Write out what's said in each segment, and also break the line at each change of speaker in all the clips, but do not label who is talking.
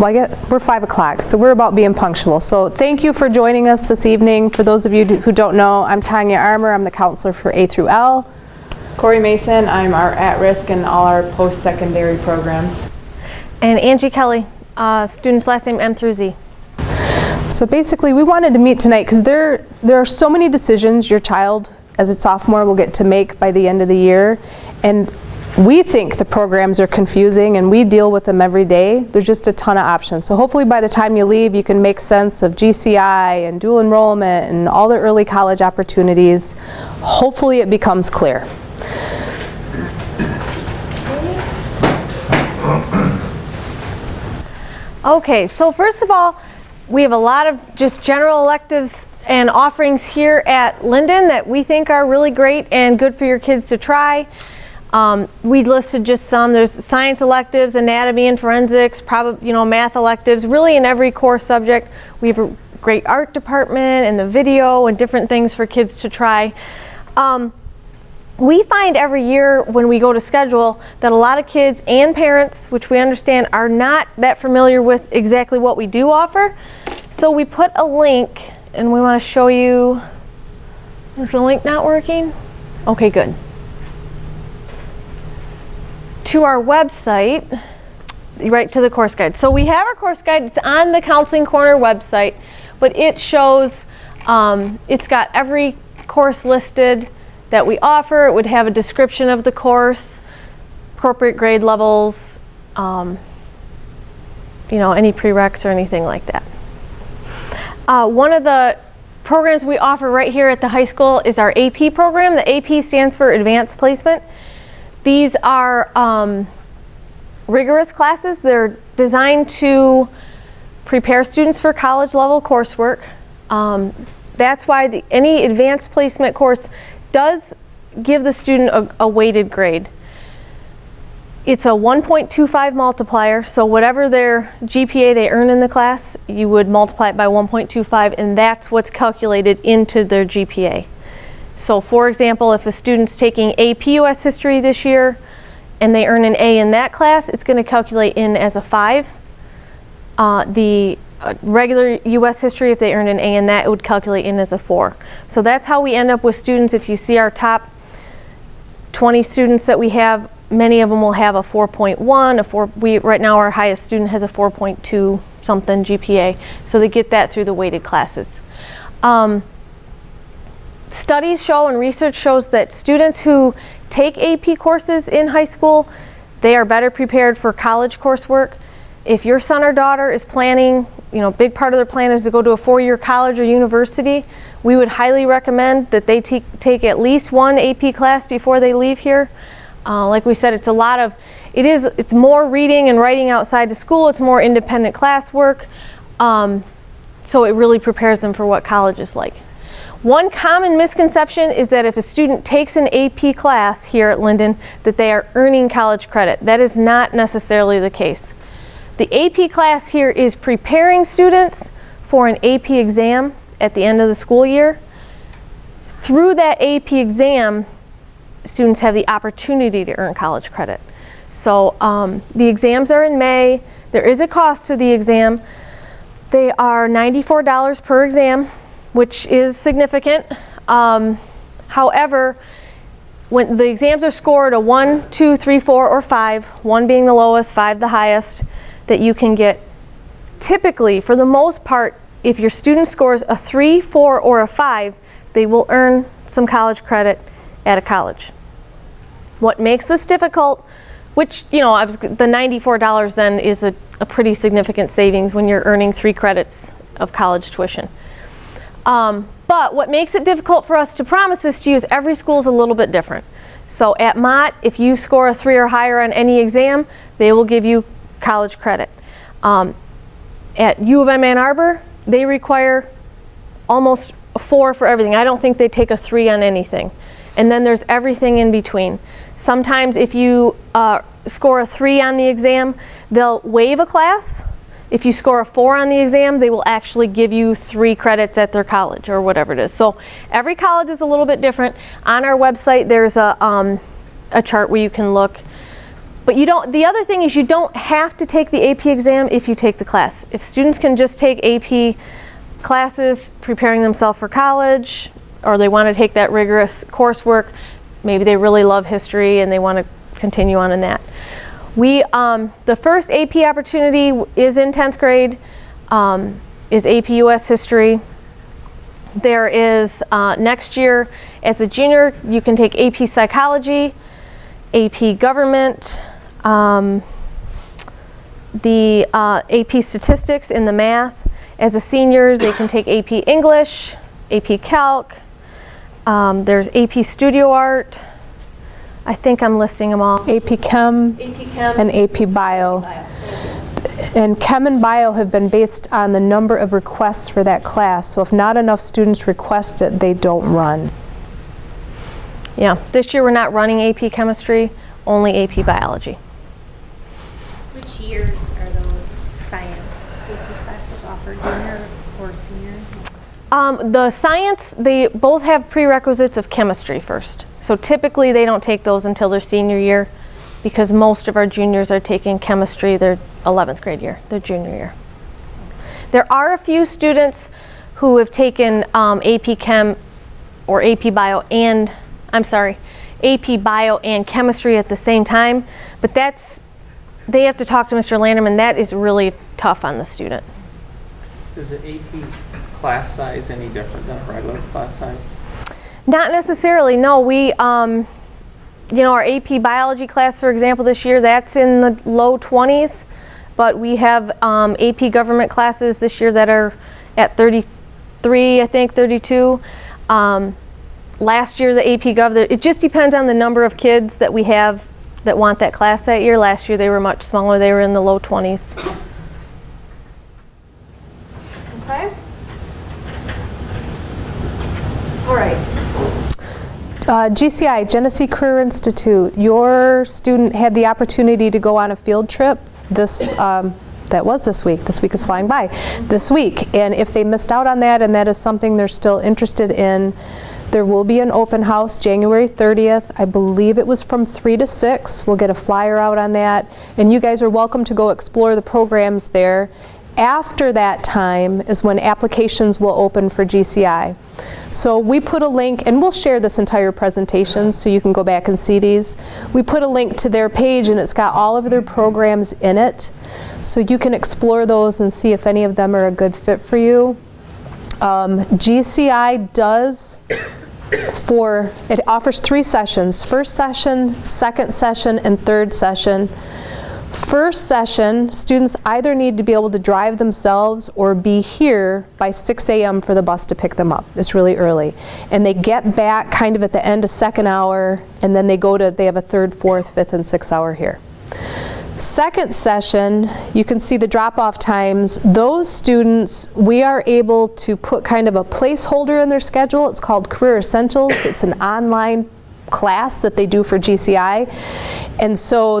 Well, I get, we're 5 o'clock, so we're about being punctual. So thank you for joining us this evening. For those of you who don't know, I'm Tanya Armour. I'm the counselor for A through L.
Corey Mason, I'm our at-risk and all our post-secondary programs.
And Angie Kelly, uh, student's last name M through Z.
So basically, we wanted to meet tonight because there, there are so many decisions your child, as a sophomore, will get to make by the end of the year. And we think the programs are confusing and we deal with them every day. There's just a ton of options. So hopefully by the time you leave, you can make sense of GCI and dual enrollment and all the early college opportunities. Hopefully it becomes clear.
Okay, so first of all, we have a lot of just general electives and offerings here at Linden that we think are really great and good for your kids to try. Um, we listed just some. There's science electives, anatomy and forensics, probably you know math electives. Really, in every core subject, we have a great art department and the video and different things for kids to try. Um, we find every year when we go to schedule that a lot of kids and parents, which we understand are not that familiar with exactly what we do offer. So we put a link and we want to show you, is the link not working? Okay, good. To our website, right to the course guide. So we have our course guide, it's on the Counseling Corner website, but it shows, um, it's got every course listed, that we offer. It would have a description of the course, appropriate grade levels, um, you know, any prereqs or anything like that. Uh, one of the programs we offer right here at the high school is our AP program. The AP stands for Advanced Placement. These are um, rigorous classes. They're designed to prepare students for college level coursework. Um, that's why the, any advanced placement course does give the student a, a weighted grade. It's a 1.25 multiplier, so whatever their GPA they earn in the class, you would multiply it by 1.25 and that's what's calculated into their GPA. So for example, if a student's taking AP US History this year and they earn an A in that class, it's going to calculate in as a 5. Uh, the uh, regular U.S. history, if they earned an A in that, it would calculate in as a 4. So that's how we end up with students. If you see our top 20 students that we have, many of them will have a 4.1, a 4, we, right now our highest student has a 4.2 something GPA. So they get that through the weighted classes. Um, studies show and research shows that students who take AP courses in high school, they are better prepared for college coursework. If your son or daughter is planning you know, big part of their plan is to go to a four-year college or university, we would highly recommend that they take at least one AP class before they leave here. Uh, like we said, it's a lot of, it is, it's more reading and writing outside the school, it's more independent classwork, um, so it really prepares them for what college is like. One common misconception is that if a student takes an AP class here at Linden, that they are earning college credit. That is not necessarily the case. The AP class here is preparing students for an AP exam at the end of the school year. Through that AP exam, students have the opportunity to earn college credit. So um, the exams are in May. There is a cost to the exam. They are $94 per exam, which is significant. Um, however, when the exams are scored a 1, 2, 3, 4, or 5, 1 being the lowest, 5 the highest, that you can get typically, for the most part, if your student scores a 3, 4, or a 5, they will earn some college credit at a college. What makes this difficult, which, you know, was, the $94 then is a, a, pretty significant savings when you're earning three credits of college tuition. Um, but what makes it difficult for us to promise this to you is every school is a little bit different. So at Mott, if you score a three or higher on any exam, they will give you college credit. Um, at U of M Ann Arbor, they require almost a four for everything. I don't think they take a three on anything. And then there's everything in between. Sometimes if you uh, score a three on the exam, they'll waive a class. If you score a four on the exam, they will actually give you three credits at their college or whatever it is. So every college is a little bit different. On our website, there's a, um, a chart where you can look But you don't, the other thing is you don't have to take the AP exam if you take the class. If students can just take AP classes preparing themselves for college, or they want to take that rigorous coursework, maybe they really love history and they want to continue on in that. We, um, the first AP opportunity is in 10th grade, um, is AP US History. There is, uh, next year, as a junior, you can take AP Psychology, AP Government, um, the uh, AP Statistics in the math. As a senior, they can take AP English, AP Calc. Um, there's AP Studio Art. I think I'm listing them all.
AP Chem
AP Chem.
and AP Bio. And Chem and Bio have been based on the number of requests for that class. So if not enough students request it, they don't run.
Yeah, this year we're not running AP Chemistry, only AP Biology.
Which years are those science AP classes offered, junior or senior?
Um, the science, they both have prerequisites of chemistry first. So typically they don't take those until their senior year because most of our juniors are taking chemistry their 11th grade year, their junior year. There are a few students who have taken um, AP Chem or AP Bio and, I'm sorry, AP Bio and Chemistry at the same time, but that's, they have to talk to Mr. Landerman. That is really tough on the student.
Is the AP class size any different than a regular class size?
Not necessarily, no. We, um, you know, our AP biology class, for example, this year, that's in the low 20s. But we have um, AP government classes this year that are at 33, I think, 32. Um, last year, the AP Gov, it just depends on the number of kids that we have that want that class that year. Last year, they were much smaller. They were in the low 20s. Okay. All right.
Uh, GCI, Genesee Career Institute, your student had the opportunity to go on a field trip this, um, that was this week, this week is flying by, this week. And if they missed out on that and that is something they're still interested in, there will be an open house January 30th. I believe it was from 3 to 6. We'll get a flyer out on that. And you guys are welcome to go explore the programs there. After that time is when applications will open for GCI. So we put a link, and we'll share this entire presentation so you can go back and see these. We put a link to their page and it's got all of their programs in it. So you can explore those and see if any of them are a good fit for you. Um, GCI does for, it offers three sessions, first session, second session, and third session. First session, students either need to be able to drive themselves or be here by 6 a.m. for the bus to pick them up. It's really early. And they get back kind of at the end of second hour, and then they go to, they have a third, fourth, fifth, and sixth hour here. Second session, you can see the drop-off times. Those students, we are able to put kind of a placeholder in their schedule. It's called Career Essentials. It's an online class that they do for GCI. And so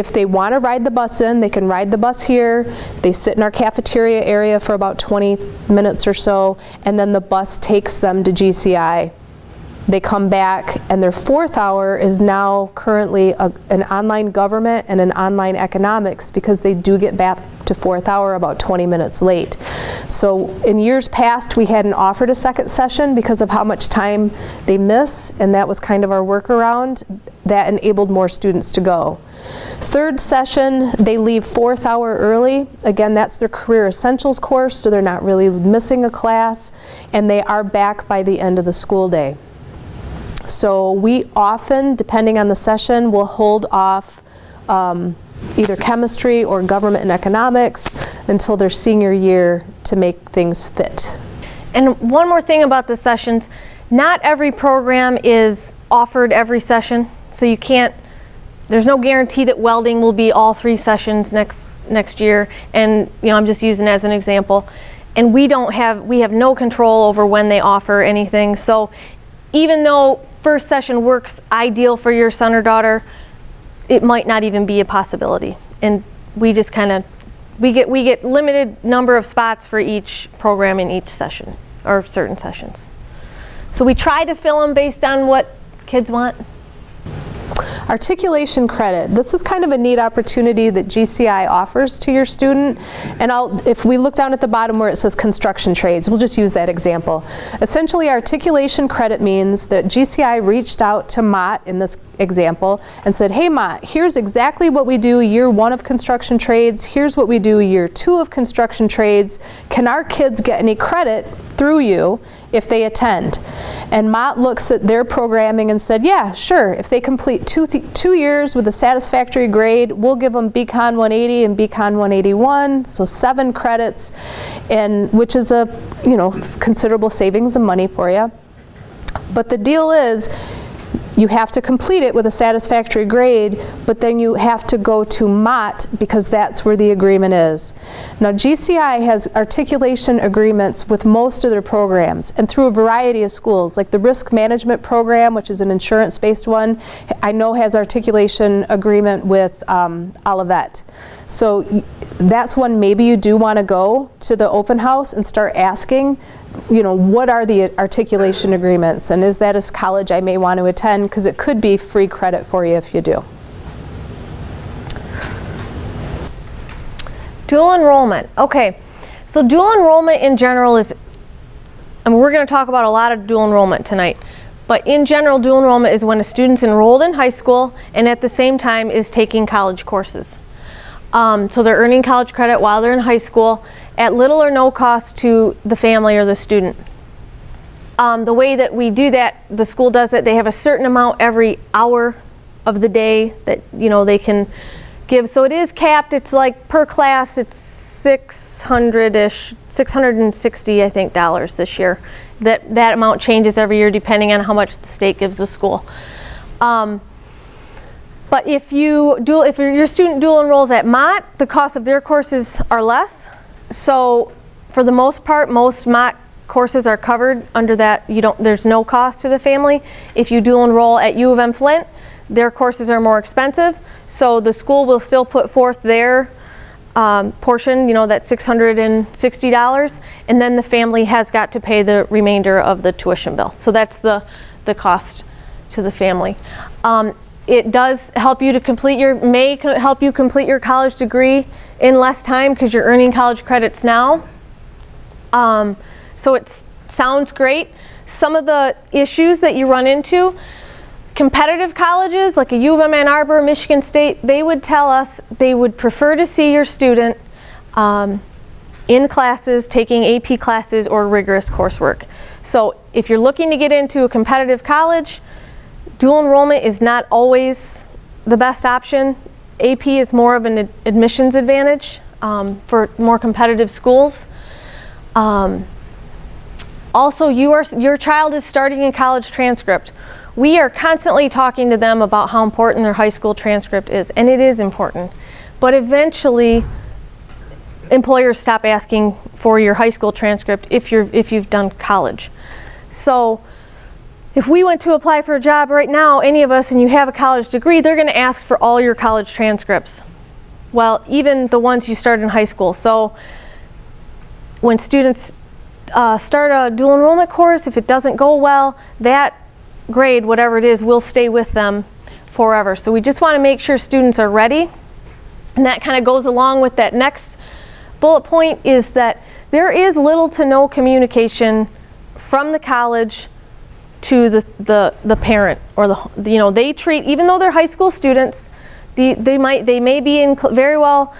if they want to ride the bus in, they can ride the bus here. They sit in our cafeteria area for about 20 minutes or so, and then the bus takes them to GCI. They come back, and their fourth hour is now currently a, an online government and an online economics because they do get back to fourth hour about 20 minutes late. So in years past, we hadn't offered a second session because of how much time they miss, and that was kind of our workaround. That enabled more students to go. Third session, they leave fourth hour early. Again, that's their Career Essentials course, so they're not really missing a class, and they are back by the end of the school day. So we often, depending on the session, will hold off um, either chemistry or government and economics until their senior year to make things fit.
And one more thing about the sessions, not every program is offered every session, so you can't, there's no guarantee that welding will be all three sessions next, next year, and, you know, I'm just using as an example. And we don't have, we have no control over when they offer anything, so even though first session works ideal for your son or daughter, it might not even be a possibility. And we just kind of, we get, we get limited number of spots for each program in each session, or certain sessions. So we try to fill them based on what kids want.
Articulation credit, this is kind of a neat opportunity that GCI offers to your student. And I'll, if we look down at the bottom where it says construction trades, we'll just use that example. Essentially, articulation credit means that GCI reached out to Mott in this example and said, hey Mott, here's exactly what we do year one of construction trades, here's what we do year two of construction trades. Can our kids get any credit through you if they attend? And Mott looks at their programming and said, yeah, sure, if they complete two, th two years with a satisfactory grade, we'll give them BCon 180 and BCon 181, so seven credits, and which is a, you know, considerable savings of money for you. But the deal is, you have to complete it with a satisfactory grade, but then you have to go to Mott because that's where the agreement is. Now GCI has articulation agreements with most of their programs and through a variety of schools, like the risk management program, which is an insurance-based one, I know has articulation agreement with um, Olivet. So that's one maybe you do want to go to the open house and start asking you know, what are the articulation agreements and is that a college I may want to attend because it could be free credit for you if you do.
Dual enrollment. Okay, so dual enrollment in general is, and we're going to talk about a lot of dual enrollment tonight. But in general, dual enrollment is when a student's enrolled in high school and at the same time is taking college courses. Um, so they're earning college credit while they're in high school at little or no cost to the family or the student. Um, the way that we do that, the school does it, they have a certain amount every hour of the day that, you know, they can give. So it is capped, it's like per class, it's 600-ish, 660, I think, dollars this year. That, that amount changes every year depending on how much the state gives the school. Um, but if you dual, if your student dual enrolls at Mott, the cost of their courses are less. So for the most part, most Mott courses are covered under that. You don't, there's no cost to the family. If you do enroll at U of M Flint, their courses are more expensive. So the school will still put forth their um, portion, you know, that $660, and then the family has got to pay the remainder of the tuition bill. So that's the, the cost to the family. Um, it does help you to complete your, may co- help you complete your college degree in less time because you're earning college credits now. Um, so it sounds great. Some of the issues that you run into, competitive colleges like a U of M Ann Arbor, Michigan State, they would tell us they would prefer to see your student um, in classes, taking AP classes or rigorous coursework. So if you're looking to get into a competitive college, dual enrollment is not always the best option. AP is more of an ad- admissions advantage um, for more competitive schools. Um, also, you are, your child is starting a college transcript. We are constantly talking to them about how important their high school transcript is, and it is important. But eventually, employers stop asking for your high school transcript if, you're, if you've done college. So, if we went to apply for a job right now, any of us, and you have a college degree, they're going to ask for all your college transcripts. Well, even the ones you started in high school. So, when students uh, start a dual enrollment course, if it doesn't go well, that grade, whatever it is, will stay with them forever. So we just want to make sure students are ready. And that kind of goes along with that next bullet point is that there is little to no communication from the college to the, the, the parent or the, you know, they treat, even though they're high school students, the, they might, they may be in, very well,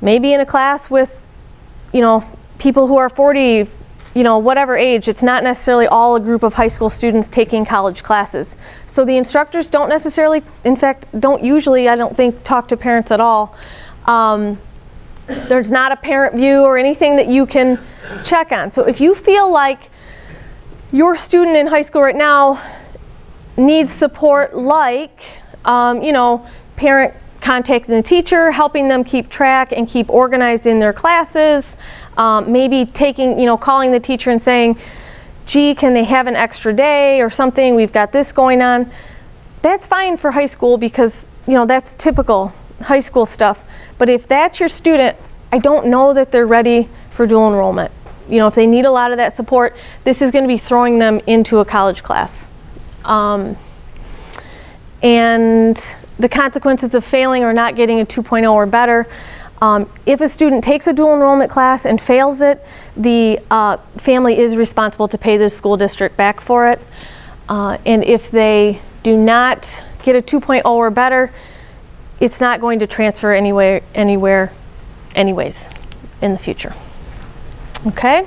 maybe in a class with, you know, people who are 40, you know, whatever age, it's not necessarily all a group of high school students taking college classes. So the instructors don't necessarily, in fact, don't usually, I don't think, talk to parents at all. Um, there's not a parent view or anything that you can check on. So if you feel like your student in high school right now needs support like, um, you know, parent contacting the teacher, helping them keep track and keep organized in their classes, um, maybe taking, you know, calling the teacher and saying, gee, can they have an extra day or something? We've got this going on. That's fine for high school because, you know, that's typical high school stuff. But if that's your student, I don't know that they're ready for dual enrollment. You know, if they need a lot of that support, this is going to be throwing them into a college class. Um, and the consequences of failing or not getting a 2.0 or better. Um, if a student takes a dual enrollment class and fails it, the uh, family is responsible to pay the school district back for it. Uh, and if they do not get a 2.0 or better, it's not going to transfer anywhere, anywhere, anyways, in the future. Okay?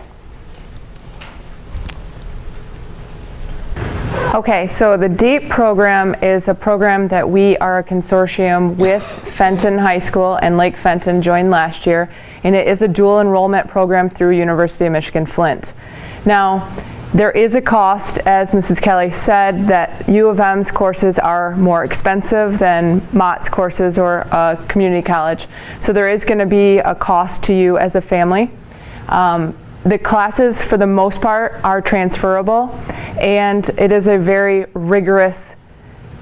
Okay, so the DEEP program is a program that we are a consortium with Fenton High School and Lake Fenton joined last year, and it is a dual enrollment program through University of Michigan Flint. Now, there is a cost, as Mrs. Kelly said, that U of M's courses are more expensive than Mott's courses or a community college. So there is going to be a cost to you as a family. Um, the classes, for the most part, are transferable, and it is a very rigorous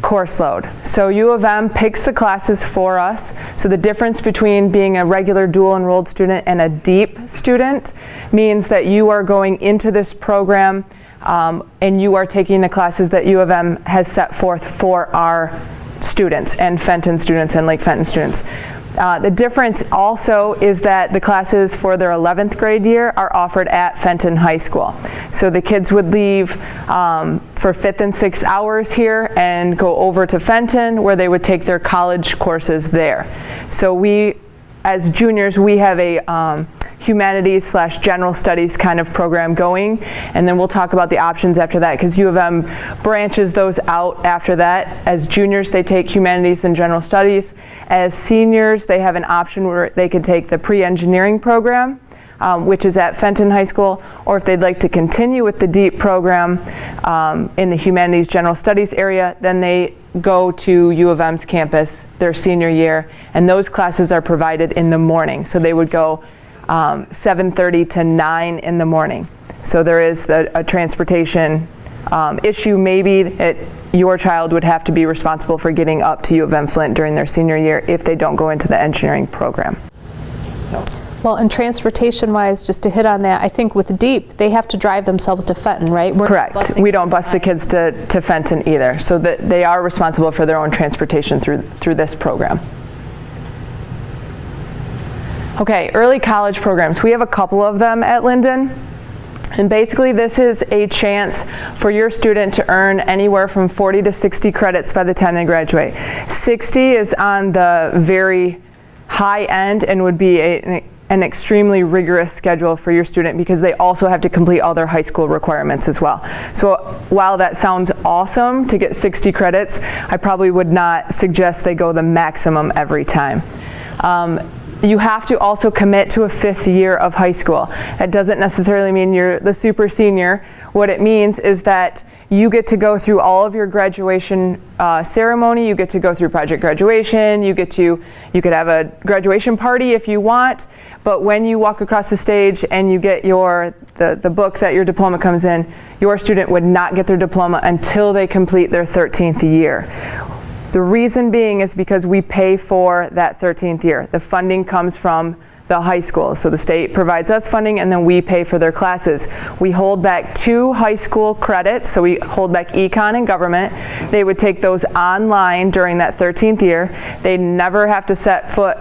course load. So U of M picks the classes for us. So the difference between being a regular dual enrolled student and a DEEP student means that you are going into this program um, and you are taking the classes that U of M has set forth for our students and Fenton students and Lake Fenton students. Uh, the difference also is that the classes for their 11th grade year are offered at Fenton High School. So the kids would leave um, for fifth and sixth hours here and go over to Fenton where they would take their college courses there. So we, as juniors, we have a um, humanities slash general studies kind of program going. And then we'll talk about the options after that because U of M branches those out after that. As juniors, they take humanities and general studies. As seniors, they have an option where they could take the pre-engineering program. Um, which is at Fenton High School, or if they'd like to continue with the DEEP program um, in the Humanities General Studies area, then they go to U of M's campus their senior year, and those classes are provided in the morning. So they would go um, 7.30 to 9 in the morning. So there is the, a transportation um, issue. Maybe it, your child would have to be responsible for getting up to U of M Flint during their senior year if they don't go into the engineering program.
Well, and transportation-wise, just to hit on that, I think with DEEP, they have to drive themselves to Fenton, right? We're
Correct. We don't bus the kids to, to Fenton either. So that they are responsible for their own transportation through, through this program. Okay, early college programs. We have a couple of them at Linden. And basically this is a chance for your student to earn anywhere from 40 to 60 credits by the time they graduate. 60 is on the very high end and would be a, an extremely rigorous schedule for your student because they also have to complete all their high school requirements as well. So while that sounds awesome to get 60 credits, I probably would not suggest they go the maximum every time. Um, you have to also commit to a fifth year of high school. That doesn't necessarily mean you're the super senior. What it means is that you get to go through all of your graduation uh, ceremony, you get to go through project graduation, you get to, you could have a graduation party if you want, but when you walk across the stage and you get your, the, the book that your diploma comes in, your student would not get their diploma until they complete their 13th year. The reason being is because we pay for that 13th year. The funding comes from the high school. So the state provides us funding and then we pay for their classes. We hold back two high school credits, so we hold back econ and government. They would take those online during that 13th year. They never have to set foot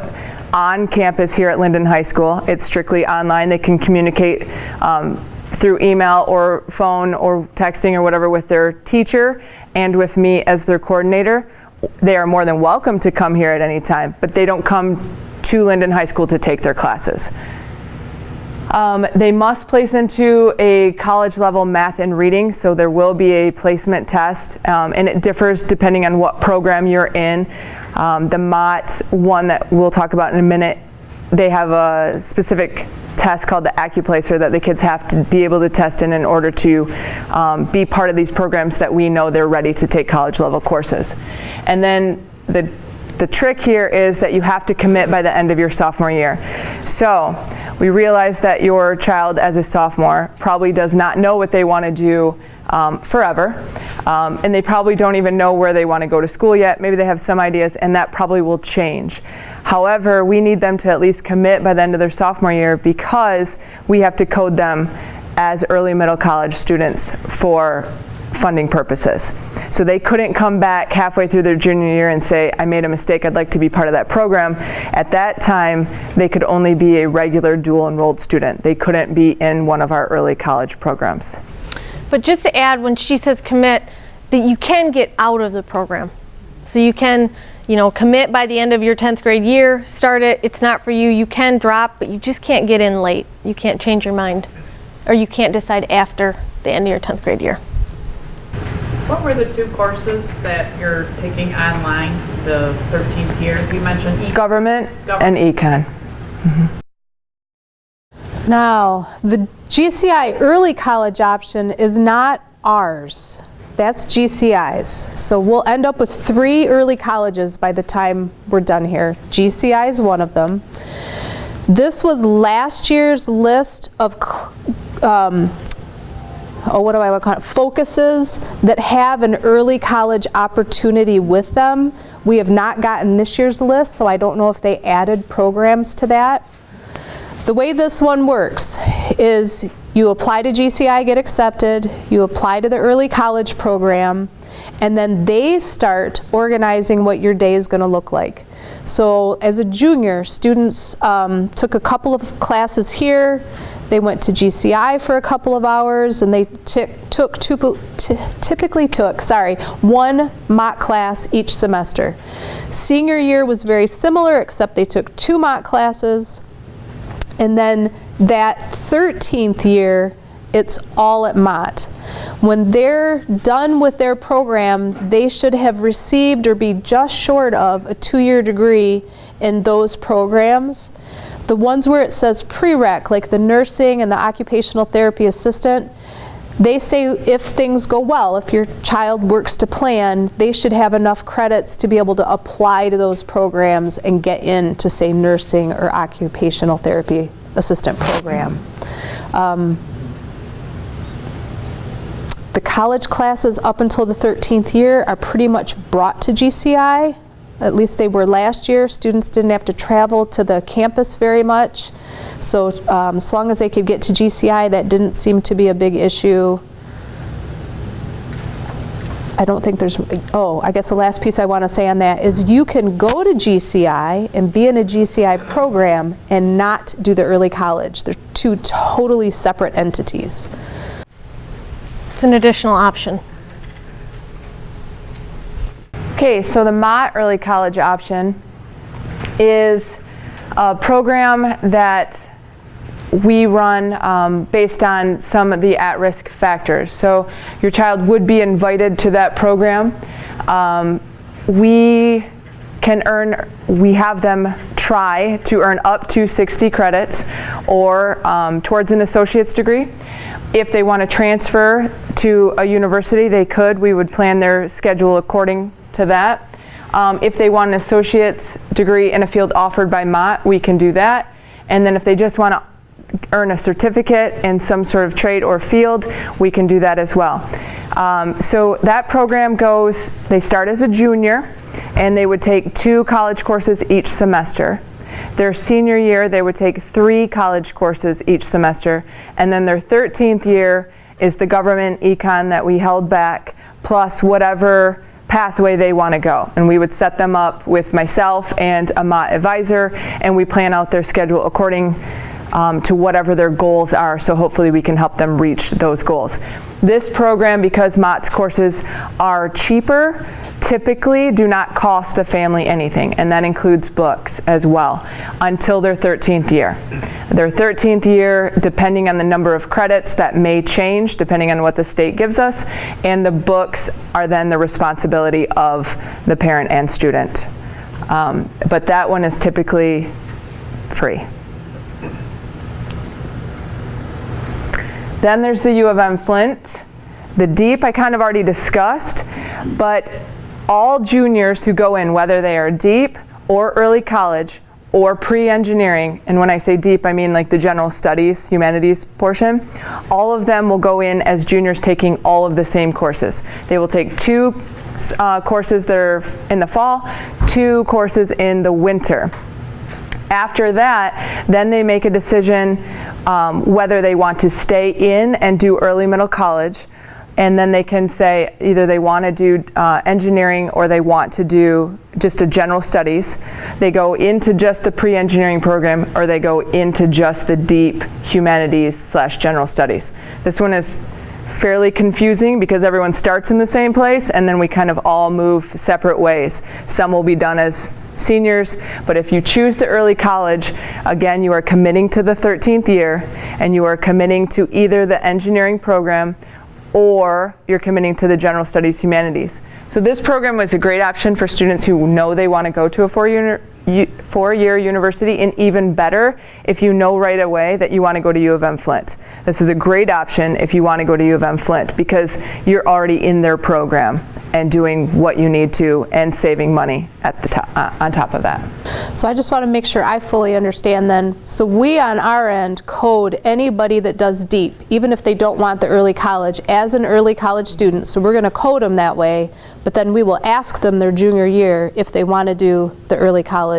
on campus here at Linden High School. It's strictly online. They can communicate um, through email or phone or texting or whatever with their teacher and with me as their coordinator. They are more than welcome to come here at any time, but they don't come to Linden High School to take their classes. Um, they must place into a college level math and reading, so there will be a placement test, um, and it differs depending on what program you're in. Um, the Mott one that we'll talk about in a minute, they have a specific test called the AccuPlacer that the kids have to be able to test in in order to um, be part of these programs that we know they're ready to take college level courses. And then the the trick here is that you have to commit by the end of your sophomore year. So we realize that your child as a sophomore probably does not know what they want to do um, forever. Um, and they probably don't even know where they want to go to school yet. Maybe they have some ideas and that probably will change. However, we need them to at least commit by the end of their sophomore year because we have to code them as early middle college students for funding purposes. So they couldn't come back halfway through their junior year and say, I made a mistake, I'd like to be part of that program. At that time, they could only be a regular dual enrolled student. They couldn't be in one of our early college programs.
But just to add, when she says commit, that you can get out of the program. So you can, you know, commit by the end of your 10th grade year, start it, it's not for you, you can drop, but you just can't get in late. You can't change your mind. Or you can't decide after the end of your 10th grade year.
What were the two courses that you're taking online the 13th year? You mentioned e-
Government and econ.
Now, the GCI early college option is not ours. That's GCI's. So we'll end up with three early colleges by the time we're done here. GCI is one of them. This was last year's list of, um, oh, what do I want to call it? Focuses that have an early college opportunity with them. We have not gotten this year's list, so I don't know if they added programs to that. The way this one works is you apply to GCI, get accepted, you apply to the early college program, and then they start organizing what your day is going to look like. So as a junior, students um, took a couple of classes here, they went to GCI for a couple of hours, and they took, typically took, sorry, one Mott class each semester. Senior year was very similar, except they took two Mott classes, and then that 13th year, it's all at Mott. When they're done with their program, they should have received or be just short of a two-year degree in those programs. The ones where it says prereq, like the nursing and the occupational therapy assistant, they say if things go well, if your child works to plan, they should have enough credits to be able to apply to those programs and get into, say, nursing or occupational therapy assistant program. Um, the college classes up until the 13th year are pretty much brought to GCI. At least they were last year. Students didn't have to travel to the campus very much. So um, as long as they could get to GCI, that didn't seem to be a big issue. I don't think there's, oh, I guess the last piece I want to say on that is you can go to GCI and be in a GCI program and not do the early college. They're two totally separate entities.
It's an additional option.
Okay, so the Mott Early College option is a program that we run um, based on some of the at-risk factors. So your child would be invited to that program. Um, we can earn, we have them try to earn up to 60 credits or um, towards an associate's degree. If they want to transfer to a university, they could. We would plan their schedule according to that. Um, if they want an associate's degree in a field offered by Mott, we can do that. And then if they just want to earn a certificate in some sort of trade or field, we can do that as well. Um, so that program goes, they start as a junior and they would take two college courses each semester. Their senior year, they would take three college courses each semester. And then their 13th year is the government econ that we held back, plus whatever pathway they want to go. And we would set them up with myself and a Mott advisor, and we plan out their schedule according um, to whatever their goals are, so hopefully we can help them reach those goals. This program, because Mott's courses are cheaper, typically do not cost the family anything, and that includes books as well, until their 13th year. Their 13th year, depending on the number of credits, that may change depending on what the state gives us, and the books are then the responsibility of the parent and student. Um, but that one is typically free. Then there's the U of M Flint. The DEEP I kind of already discussed, but all juniors who go in, whether they are deep or early college or pre-engineering, and when I say deep, I mean like the general studies, humanities portion, all of them will go in as juniors taking all of the same courses. They will take two uh, courses that are in the fall, two courses in the winter. After that, then they make a decision um, whether they want to stay in and do early middle college and then they can say either they want to do uh, engineering or they want to do just a general studies. They go into just the pre-engineering program or they go into just the deep humanities slash general studies. This one is fairly confusing because everyone starts in the same place and then we kind of all move separate ways. Some will be done as seniors, but if you choose the early college, again, you are committing to the 13th year and you are committing to either the engineering program or you're committing to the general studies humanities. So this program was a great option for students who know they want to go to a four-year four-year university and even better if you know right away that you want to go to U of M Flint. This is a great option if you want to go to U of M Flint because you're already in their program and doing what you need to and saving money at the top, uh, on top of that.
So I just want to make sure I fully understand then. So we on our end code anybody that does deep, even if they don't want the early college, as an early college student. So we're going to code them that way, but then we will ask them their junior year if they want to do the early college.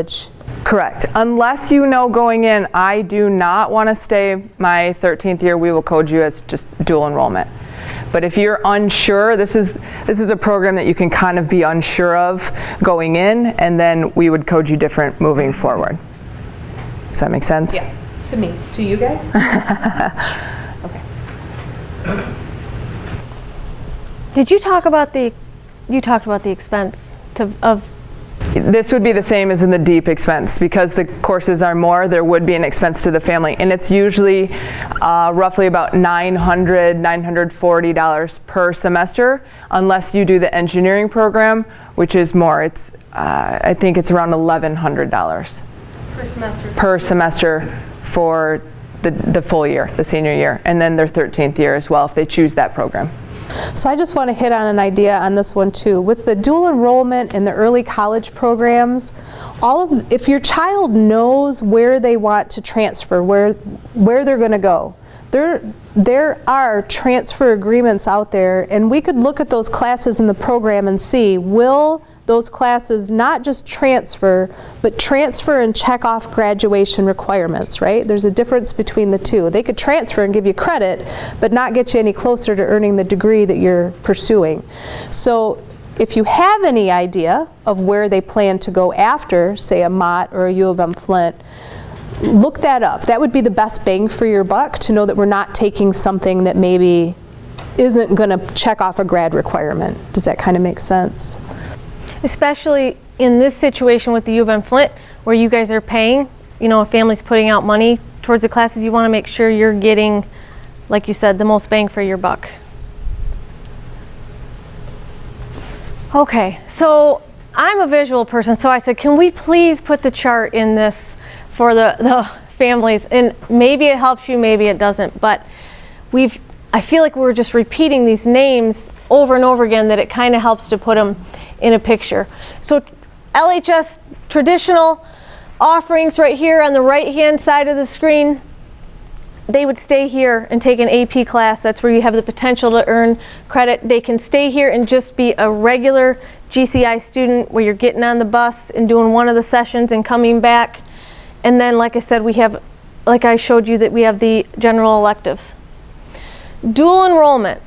Correct. Unless you know going in, I do not want to stay my 13th year, we will code you as just dual enrollment. But if you're unsure, this is this is a program that you can kind of be unsure of going in, and then we would code you different moving forward. Does that make sense?
Yeah, to me, to you guys? Okay.
Did you talk about the, you talked about the expense to, of,
This would be the same as in the deep expense. Because the courses are more, there would be an expense to the family. And it's usually uh, roughly about $900, $940 per semester, unless you do the engineering program, which is more. It's, uh, I think it's around $1,100
per semester?
per semester for the, the full year, the senior year, and then their 13th year as well if they choose that program.
So I just want to hit on an idea on this one too. With the dual enrollment in the early college programs, all of if your child knows where they want to transfer, where where they're going to go, there there are transfer agreements out there, and we could look at those classes in the program and see will those classes not just transfer, but transfer and check off graduation requirements, right? There's a difference between the two. They could transfer and give you credit, but not get you any closer to earning the degree that you're pursuing. So if you have any idea of where they plan to go after, say a Mott or a U of M Flint, look that up. That would be the best bang for your buck to know that we're not taking something that maybe isn't going to check off a grad requirement. Does that kind of make sense?
Especially in this situation with the U of M Flint, where you guys are paying, you know, a family's putting out money towards the classes, you want to make sure you're getting, like you said, the most bang for your buck. Okay, so I'm a visual person, so I said, can we please put the chart in this for the, the families? And maybe it helps you, maybe it doesn't, but we've, I feel like we're just repeating these names over and over again that it kind of helps to put them in a picture. So LHS traditional offerings right here on the right hand side of the screen, they would stay here and take an AP class. That's where you have the potential to earn credit. They can stay here and just be a regular GCI student where you're getting on the bus and doing one of the sessions and coming back. And then, like I said, we have, like I showed you, that we have the general electives. Dual enrollment.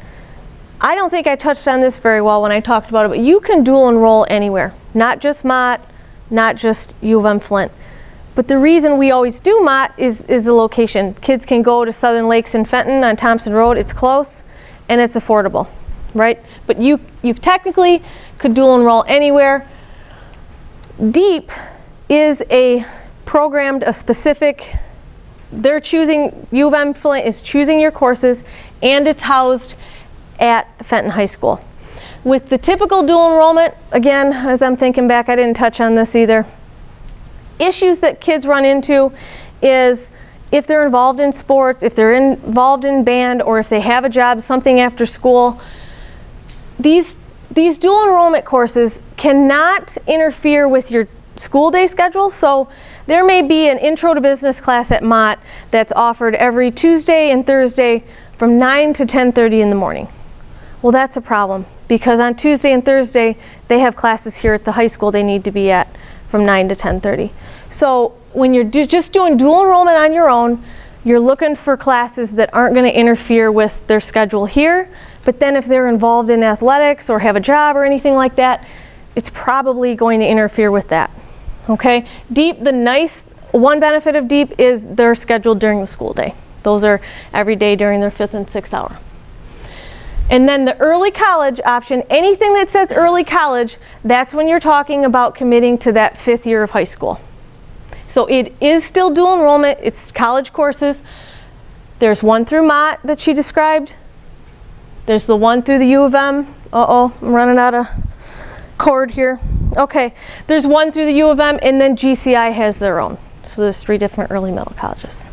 I don't think I touched on this very well when I talked about it, but you can dual enroll anywhere, not just Mott, not just U of M Flint. But the reason we always do Mott is, is the location. Kids can go to Southern Lakes in Fenton on Thompson Road. It's close and it's affordable, right? But you, you technically could dual enroll anywhere. DEEP is a programmed, a specific, they're choosing, U of M Flint is choosing your courses and it's housed at Fenton High School. With the typical dual enrollment, again, as I'm thinking back, I didn't touch on this either issues that kids run into is if they're involved in sports, if they're involved in band, or if they have a job, something after school, these, these dual enrollment courses cannot interfere with your school day schedule. So there may be an intro to business class at Mott that's offered every Tuesday and Thursday from 9 to 10.30 in the morning. Well, that's a problem because on Tuesday and Thursday, they have classes here at the high school they need to be at from 9 to 10.30. So when you're do just doing dual enrollment on your own, You're looking for classes that aren't going to interfere with their schedule here, but then if they're involved in athletics or have a job or anything like that, it's probably going to interfere with that. Okay? Deep, the nice one benefit of deep is they're scheduled during the school day. Those are every day during their fifth and sixth hour. And then the early college option, anything that says early college, that's when you're talking about committing to that fifth year of high school. So it is still dual enrollment, it's college courses. There's one through Mott that she described. There's the one through the U of M. Uh-oh, I'm running out of cord here. Okay, there's one through the U of M and then GCI has their own. So there's three different early middle colleges.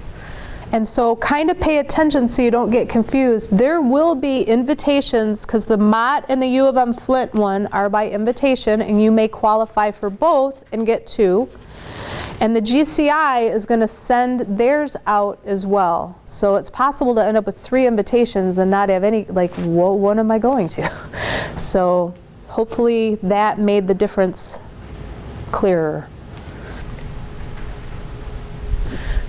And so kind of pay attention so you don't get confused. There will be invitations because the Mott and the U of M Flint one are by invitation and you may qualify for both and get two. And the GCI is going to send theirs out as well. So it's possible to end up with three invitations and not have any, like, what one am I going to? So hopefully that made the difference clearer.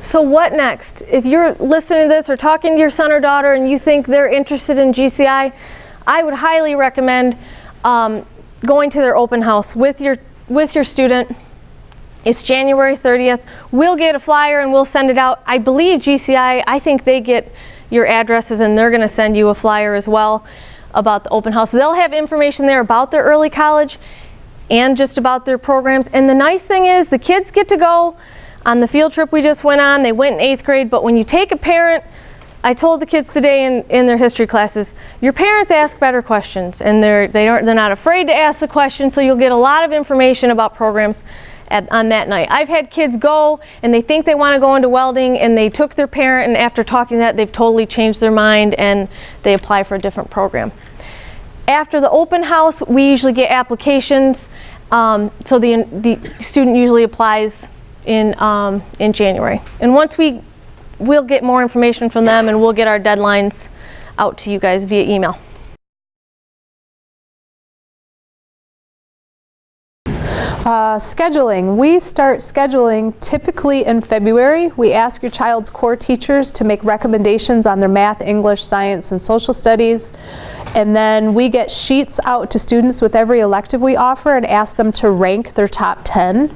So what next? If you're listening to this or talking to your son or daughter and you think they're interested in GCI, I would highly recommend um, going to their open house with your with your student. It's January 30th. We'll get a flyer and we'll send it out. I believe GCI, I think they get your addresses and they're going to send you a flyer as well about the open house. They'll have information there about their early college and just about their programs. And the nice thing is the kids get to go on the field trip we just went on, they went in eighth grade, but when you take a parent, I told the kids today in, in their history classes, your parents ask better questions and they're, they aren't, they're not afraid to ask the question, so you'll get a lot of information about programs at, on that night. I've had kids go and they think they want to go into welding and they took their parent and after talking that, they've totally changed their mind and they apply for a different program. After the open house, we usually get applications, um, so the, the student usually applies in, um, in January. And once we, we'll get more information from them and we'll get our deadlines out to you guys via email.
Uh, scheduling. We start scheduling typically in February. We ask your child's core teachers to make recommendations on their math, English, science, and social studies. And then we get sheets out to students with every elective we offer and ask them to rank their top 10.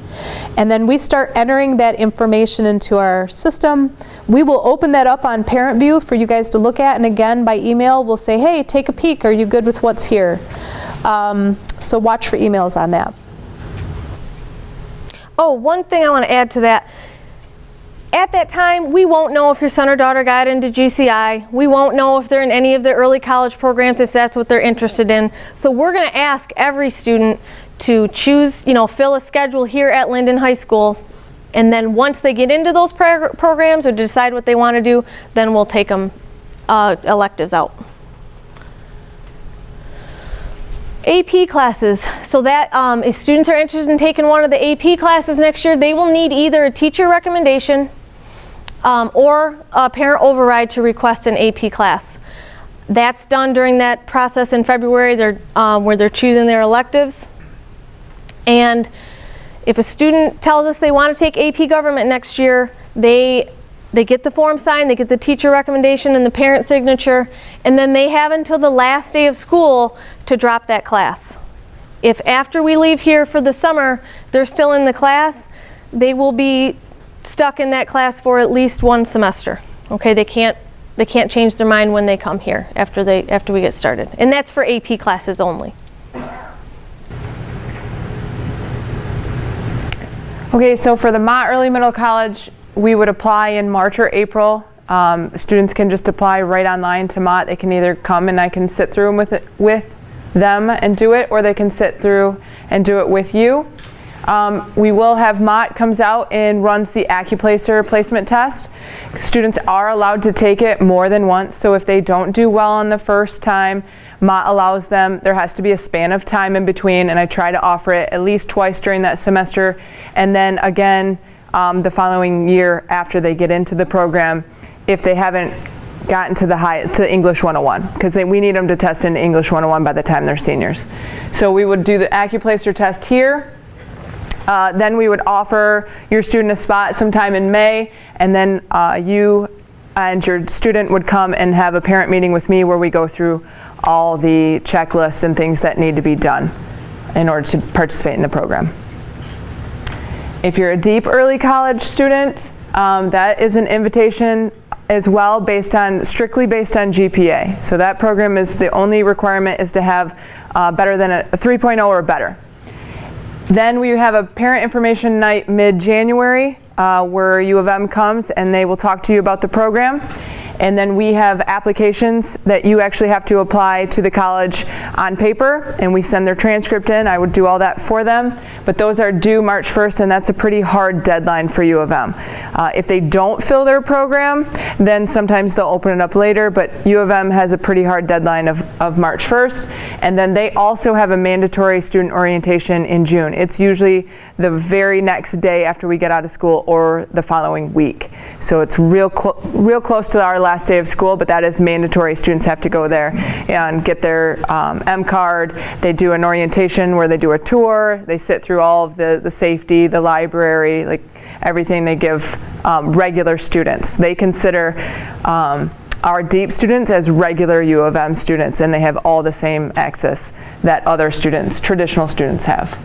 And then we start entering that information into our system. We will open that up on Parent View for you guys to look at. And again, by email, we'll say, hey, take a peek. Are you good with what's here? Um, so watch for emails on that.
Oh, one thing I want to add to that. At that time, we won't know if your son or daughter got into GCI. We won't know if they're in any of the early college programs, if that's what they're interested in. So we're going to ask every student to choose, you know, fill a schedule here at Linden High School. And then once they get into those programs or decide what they want to do, then we'll take them uh, electives out. AP classes, so that um, if students are interested in taking one of the AP classes next year, they will need either a teacher recommendation um, or a parent override to request an AP class. That's done during that process in February they're, um, where they're choosing their electives. And if a student tells us they want to take AP government next year, they they get the form signed, they get the teacher recommendation and the parent signature, and then they have until the last day of school to drop that class. If after we leave here for the summer, they're still in the class, they will be stuck in that class for at least one semester. Okay, they can't they can't change their mind when they come here after they after we get started. And that's for AP classes only.
Okay, so for the Mott Early Middle College, we would apply in March or April. Um, students can just apply right online to Mott. They can either come and I can sit through them with, it, with them and do it, or they can sit through and do it with you. Um, we will have Mott comes out and runs the Accuplacer placement test. Students are allowed to take it more than once, so if they don't do well on the first time, Mott allows them, there has to be a span of time in between, and I try to offer it at least twice during that semester, and then again um, the following year after they get into the program if they haven't gotten to the high to English 101 because we need them to test in English 101 by the time they're seniors. So we would do the Accuplacer test here. Uh, then we would offer your student a spot sometime in May, and then uh, you and your student would come and have a parent meeting with me where we go through all the checklists and things that need to be done in order to participate in the program. If you're a deep early college student, um, that is an invitation as well based on, strictly based on GPA. So that program is, the only requirement is to have uh, better than a, a 3.0 or better. Then we have a parent information night mid-January uh, where U of M comes and they will talk to you about the program. And then we have applications that you actually have to apply to the college on paper and we send their transcript in. I would do all that for them. But those are due March 1st and that's a pretty hard deadline for U of M. Uh, if they don't fill their program, then sometimes they'll open it up later, but U of M has a pretty hard deadline of, of March 1st. And then they also have a mandatory student orientation in June. It's usually the very next day after we get out of school or the following week. So it's real, real close to our last day of school, but that is mandatory. Students have to go there and get their um, M card. They do an orientation where they do a tour. They sit through all of the, the safety, the library, like everything they give um, regular students. They consider um, our deep students as regular U of M students and they have all the same access that other students, traditional students have.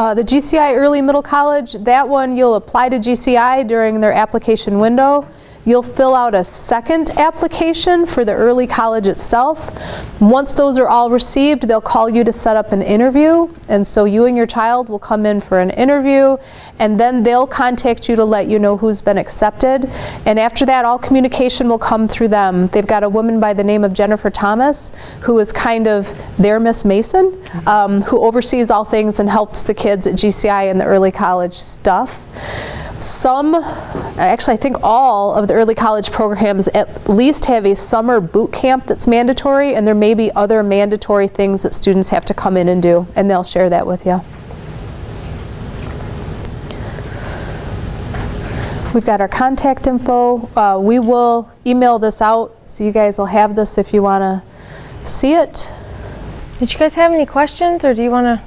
Uh, The GCI Early Middle College, that one you'll apply to GCI during their application window. You'll fill out a second application for the early college itself. Once those are all received, they'll call you to set up an interview. And so you and your child will come in for an interview and then they'll contact you to let you know who's been accepted. And after that, all communication will come through them. They've got a woman by the name of Jennifer Thomas, who is kind of their Miss Mason, um, who oversees all things and helps the kids at GCI and the early college stuff. Some, actually I think all of the early college programs at least have a summer boot camp that's mandatory and there may be other mandatory things that students have to come in and do and they'll share that with you. We've got our contact info. Uh, we will email this out so you guys will have this if you want to see it.
Did you guys have any questions or do you want to?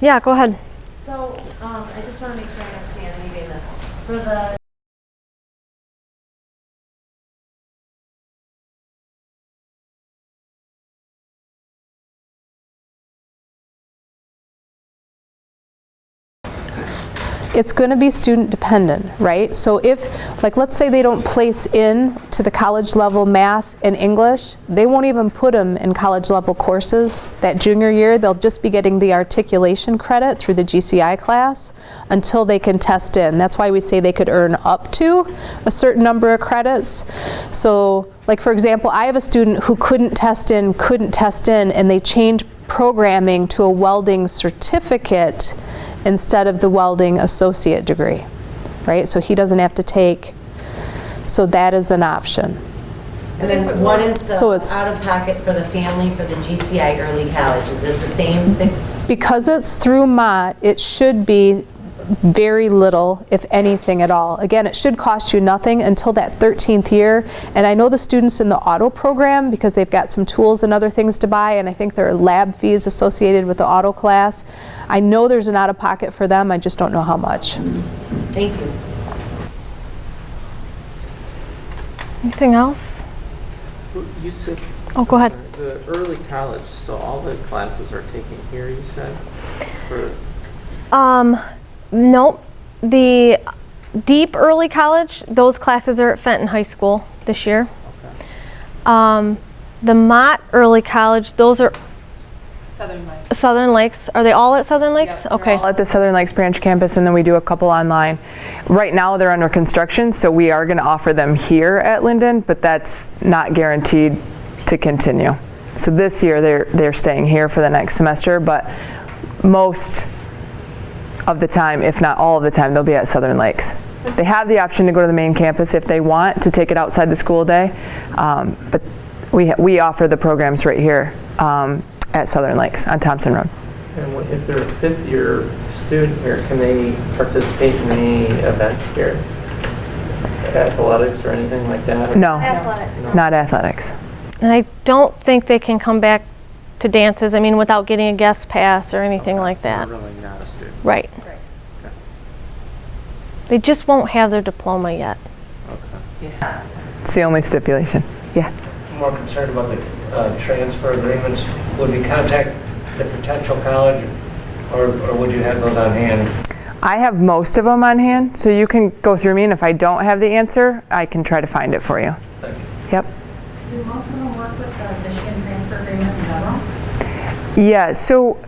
Yeah, go ahead.
So, um, I just want to make sure I understand maybe this. For the
it's going to be student dependent, right? So if, like, let's say they don't place in to the college level math and English, they won't even put them in college level courses that junior year. They'll just be getting the articulation credit through the GCI class until they can test in. That's why we say they could earn up to a certain number of credits. So, like for example, I have a student who couldn't test in, couldn't test in, and they changed programming to a welding certificate instead of the welding associate degree, right? So he doesn't have to take, so that is an option.
And then what is
So
the
it's-
out-of-pocket for the family for the GCI early college? Is it the same six?
Because it's through Mott, it should be very little, if anything at all. Again, it should cost you nothing until that 13th year. And I know the students in the auto program, because they've got some tools and other things to buy, and I think there are lab fees associated with the auto class. I know there's an out-of-pocket for them, I just don't know how much.
Thank you.
Anything else?
You said.
Oh, go ahead.
The early college, so all the classes are taken here, you said? For,
Um, nope. The deep early college, those classes are at Fenton High School this year. Um, the Mott early college, those are
Southern Lights.
Southern Lakes. Are they all at Southern Lakes? Okay.
All at the Southern Lakes Branch campus, and then we do a couple online. Right now, they're under construction, so we are going to offer them here at Linden, but that's not guaranteed to continue. So this year, they're, they're staying here for the next semester, but most of the time, if not all of the time, they'll be at Southern Lakes. They have the option to go to the main campus if they want to take it outside the school day, um, but we, we offer the programs right here um, at Southern Lakes on Thompson Road.
And if they're a fifth-year student here, can they participate in any events here? Athletics or anything like that?
No,
Athletics.
not athletics.
And I don't think they can come back to dances, I mean, without getting a guest pass or anything like that.
Really not a student.
Right. They just won't have their diploma yet. Okay. Yeah.
It's the only stipulation. Yeah.
more concerned about the uh, transfer agreements. Would we contact the potential college, or or would you have those on hand?
I have most of them on hand, so you can go through me, and if I don't have the answer, I can try to find it for you.
Thank you.
Yep.
Do most of them work with the Michigan Transfer Agreement in general?
Yeah, so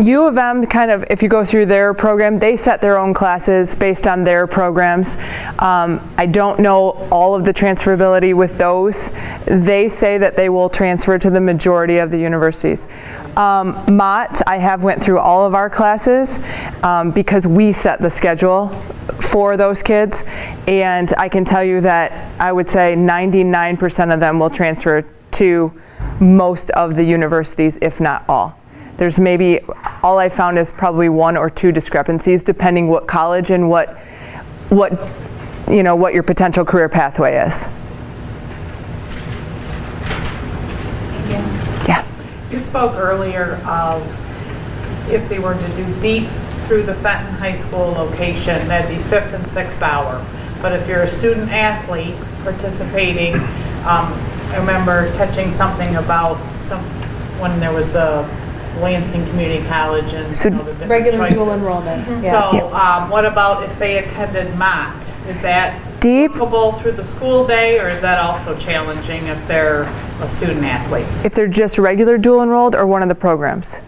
U of M kind of, if you go through their program, they set their own classes based on their programs. Um, I don't know all of the transferability with those. They say that they will transfer to the majority of the universities. Um, Mott, I have went through all of our classes um, because we set the schedule for those kids, and I can tell you that I would say 99% of them will transfer to most of the universities, if not all. There's maybe, all I found is probably one or two discrepancies depending what college and what, what, you know, what your potential career pathway is. Yeah.
You spoke earlier of if they were to do deep through the Fenton High School location, that'd be fifth and sixth hour. But if you're a student athlete participating, um, I remember catching something about some, when there was the Lansing Community College and
So-
you know, the different
Regular dual
choices.
enrollment.
So, um, what about if they attended Mott? Is that
Deep,
workable through the school day, or is that also challenging if they're a student athlete?
if they're just regular dual enrolled or one of the programs?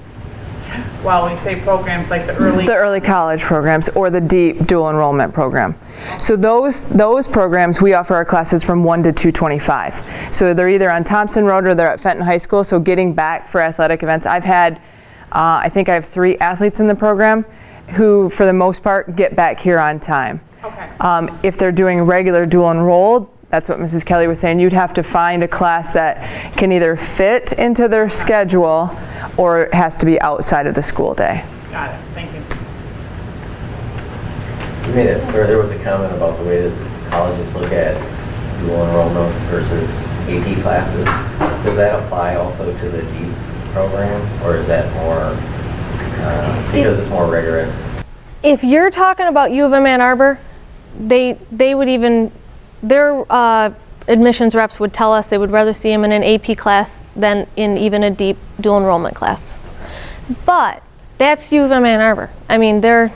Well, we say programs like the early,
The early college programs or the deep dual enrollment program. So those, those programs, we offer our classes from 1 to 225. So they're either on Thompson Road or they're at Fenton High School, so getting back for athletic events. I've had, uh, I think I have three athletes in the program who, for the most part, get back here on time.
okay,
Um, if they're doing regular dual enrolled, that's what Mrs. Kelly was saying, you'd have to find a class that can either fit into their schedule or it has to be outside of the school day.
got it, thank you.
You made it, or there was a comment about the way that colleges look at dual enrollment versus AP classes. Does that apply also to the deep program, or is that more, uh, because it's more rigorous?
If you're talking about U of M Ann Arbor, they, they would even, their uh, admissions reps would tell us they would rather see them in an AP class than in even a deep dual enrollment class. But that's U of M Ann Arbor. I mean, they're,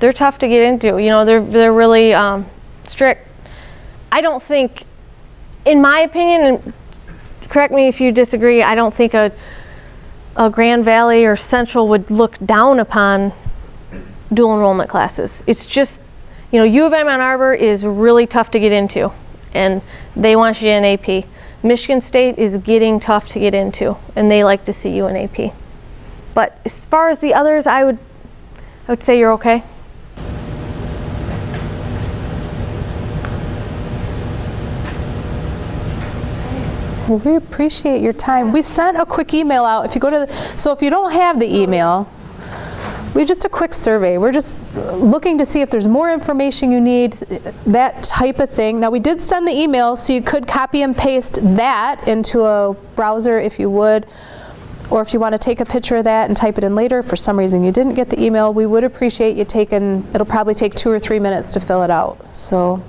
they're tough to get into. You know, they're, they're really um, strict. I don't think, in my opinion, and correct me if you disagree, I don't think a, a Grand Valley or Central would look down upon dual enrollment classes. It's just, you know, U of M Ann Arbor is really tough to get into, and they want you in AP. Michigan State is getting tough to get into, and they like to see you in AP. But as far as the others, I would, I would say you're okay.
We appreciate your time. We sent a quick email out. If you go to, the, so if you don't have the email, we just a quick survey. We're just looking to see if there's more information you need, that type of thing. Now we did send the email, so you could copy and paste that into a browser if you would. Or if you want to take a picture of that and type it in later, for some reason you didn't get the email, we would appreciate you taking, it'll probably take two or three minutes to fill it out. So